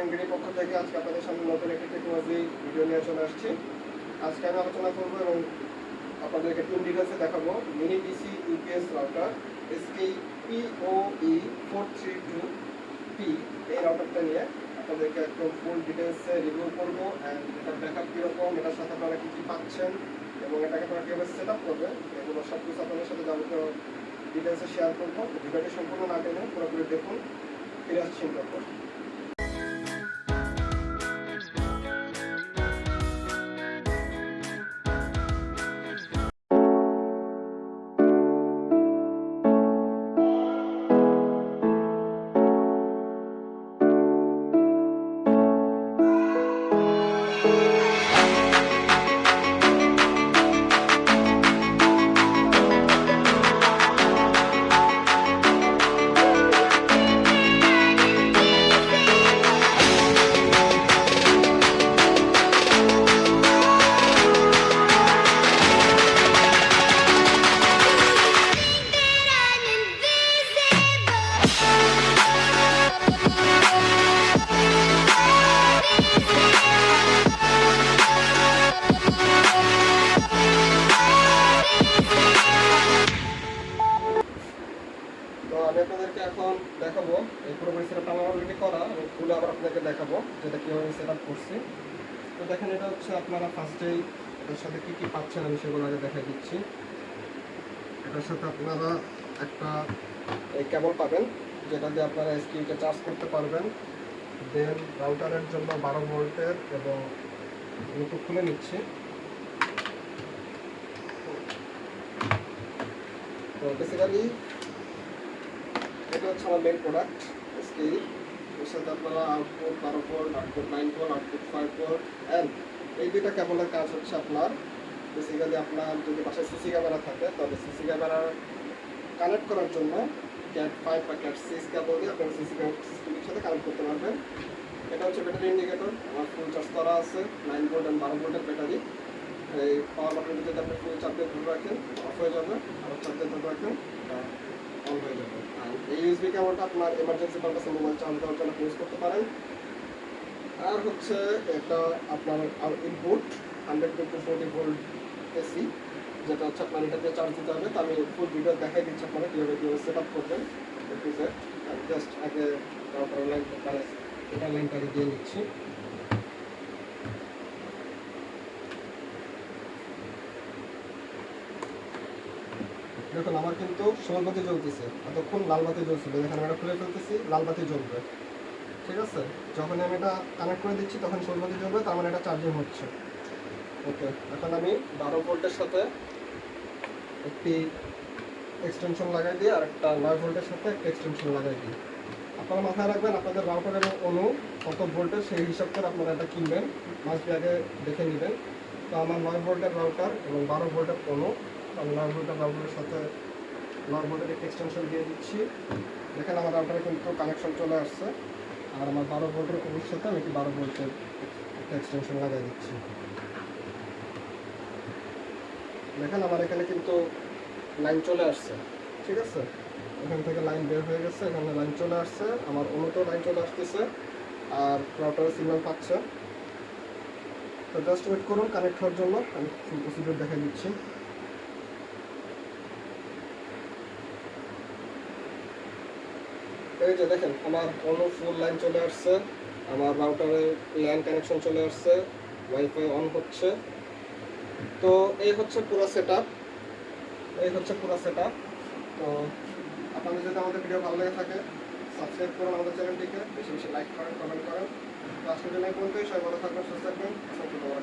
MBD পক্ষ থেকে আজকে আপনাদের সামনে নতুন একটি টেকনোলজি ভিডিও নিয়ে চলে আসছি। আজকে আমি আলোচনা করব এবং আপনাদেরকে টুন ডিটেলসে দেখাবো। Mini DC UPS router SK POE four three two P এই রাউটারটা নিয়ে আপনাদেরকে একদম ফুল ডিটেলসে রিভিউ করব অ্যান্ড এটার ব্যাকআপ কীরকম, এটার সাথে আপনারা কী কী পাচ্ছেন এবং এটাকে আপনারা কীভাবে সেট আপ করবেন, এগুলো সব কিছু আপনাদের সাথে যাবতীয় ডিটেলসে শেয়ার করব। ভিডিওটি সম্পূর্ণ না টেনে পুরোপুরি দেখুন। ফিরে আসছি তারপর তো দেখাবো। এই পুরোপুরি সেট আমার অলরেডি করা। খুলে আবার আপনাকে দেখাবো যেটা কীভাবে সেট আপ করছি। তো দেখেন, এটা হচ্ছে আপনারা ফার্স্টেই এটার সাথে কী কী পাচ্ছেন আমি সেগুলো আগে দেখাই দিচ্ছি। এটার সাথে আপনারা একটা এই কেবল পাবেন, যেটা দিয়ে আপনারা এসকিউকে চার্জ করতে পারবেন। দেন রাউটারের জন্য বারো ভোল্টের এবং ব্লুটুথ খুলে নিচ্ছি। তো বেসিক্যালি এটা হচ্ছে আমার মেন প্রোডাক্ট স্কেল এর সাথে আপনারা আউটপুট বারো volt output nine volt output five volt and এই দুইটা কেবলের কাজ হচ্ছে আপনার বেসিক্যালি আপনার যদি পাশে সিসি ক্যামেরা থাকে, তাহলে সিসি ক্যামেরা কানেক্ট করার জন্য ক্যাট ফাইভ বা ক্যাট সিক্স কেবল দিয়ে আপনার সিসি সিসিটিভির সাথে কানেক্ট করতে পারবেন। এটা হচ্ছে ব্যাটারি ইন্ডিকেটর আমার ফুল চার্জ করা আছে নাইন ভোল্ট অ্যান্ড বারো ভোল্টের ব্যাটারি এই পাওয়ার বাটনটি যদি আপনি ফুল চাপ দিয়ে ধরে রাখেন অফ হয়ে যাবে, আর চাপ দিয়ে ধরে রাখেন। হয়ে যাবে। আর আপনার এমার্জেন্সি পারপাসে মোবাইল চার্জ দেওয়ার করতে পারেন। আর হচ্ছে এটা আপনার input hundred to forty volt AC যেটা হচ্ছে আপনার এটা চার্জ দিতে হবে। তো আমি ফুল ভিডিও দেখাই দিচ্ছি আপনারা কীভাবে কীভাবে সেট আপ করবেন। জাস্ট আগে রাউটার লাইন মানে এটা লাইনটাকে দিয়ে নিচ্ছি। দেখুন আমার কিন্তু সবুজ বাতি জ্বলতেছে। এতক্ষণ লাল বাতি জ্বলছিল, এখানে এটা খুলে ফেলতেছি, লাল বাতি জ্বলবে। ঠিক আছে? যখন আমি এটা কানেক্ট করে দিচ্ছি, তখন সবুজ বাতি জ্বলবে, তার মানে এটা চার্জিং হচ্ছে। ওকে, এখন আমি বারো ভোল্টের সাথে একটি এক্সটেনশন লাগাই দিই, আর একটা নয় ভোল্টের সাথে একটা এক্সটেনশন লাগাই দিই। আপনারা মাথায় রাখবেন, আপনাদের রাউটার এবং অনু কত ভোল্টের, সেই হিসাব করে আপনারা এটা কিনবেন। মাস আগে দেখে নেবেন। তো আমার নয় ভোল্টের রাউটার এবং বারো ভোল্টের অনু আমি নয় ভোল্টের রাউটারের সাথে নয় ভোল্টের একটা এক্সটেনশন দিয়ে দিচ্ছি। দেখেন আমার রাউটারে কিন্তু কানেকশন চলে আসছে। আর আমার বারো ভোল্টের অনুর সাথে আমি একটি বারো ভোল্টের একটা এক্সটেনশন লাগিয়ে দিচ্ছি। দেখেন আমার এখানে কিন্তু লাইন চলে আসছে। ঠিক আছে? এখান থেকে লাইন বের হয়ে গেছে, এখানে লাইন চলে আসছে। আমার অনুতেও লাইন চলে আসতেছে। আর রাউটারের সিগন্যাল পাচ্ছে। তো জাস্ট ওয়েট করুন কানেক্ট হওয়ার জন্য আমি ফুল প্রসিডিউর দেখাই দিচ্ছি। এই যে দেখেন, আমার অন্য ফুল লাইন চলে আসছে, আমার রাউটারে ল্যান্ড কানেকশন চলে আসছে ওয়াইফাই অন হচ্ছে। তো এই হচ্ছে পুরো সেট এই হচ্ছে পুরো সেট তো আপনাদের যদি আমাদের ভিডিও ভালো লেগে থাকে সাবস্ক্রাইব করুন আমাদের চ্যানেলটিকে, বেশি বেশি লাইক করেন কমেন্ট করেন। তো আজকের জন্য পর্যন্তই, সবাই ভালো থাকবেন, সুস্থ থাকবেন। সত্যি খবর